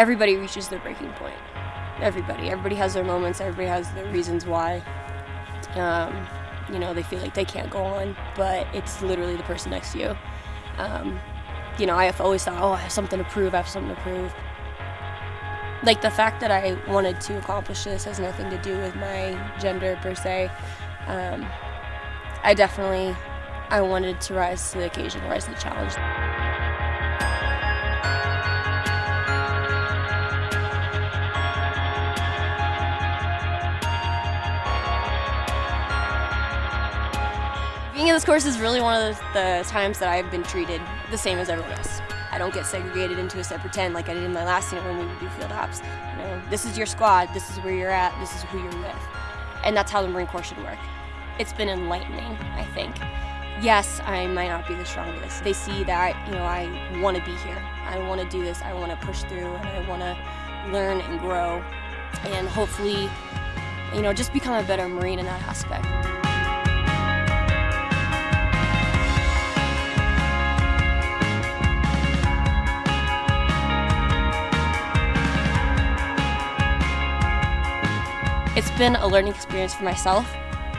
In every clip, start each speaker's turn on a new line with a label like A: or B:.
A: everybody reaches their breaking point. Everybody. Everybody has their moments. Everybody has their reasons why. Um, you know, they feel like they can't go on, but it's literally the person next to you. Um, you know, I have always thought, oh, I have something to prove. I have something to prove. Like the fact that I wanted to accomplish this has nothing to do with my gender per se. Um, I definitely, I wanted to rise to the occasion, rise to the challenge. Being in this course is really one of the, times that I've been treated the same as everyone else. I don't get segregated into a separate tent like I did in my last unit when we do field ops. You know, this is your squad, this is where you're at, this is who you're with. And that's how the Marine Corps should work. It's been enlightening, I think. Yes, I might not be the strongest. They see that, you know, I want to be here. I want to do this. I want to push through and I want to learn and grow and hopefully, you know, just become a better Marine in that aspect. It's been a learning experience for myself.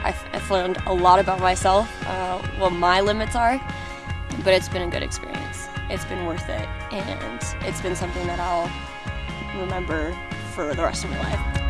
A: I've, I've learned a lot about myself, uh, what my limits are, but it's been a good experience. It's been worth it, and it's been something that I'll remember for the rest of my life.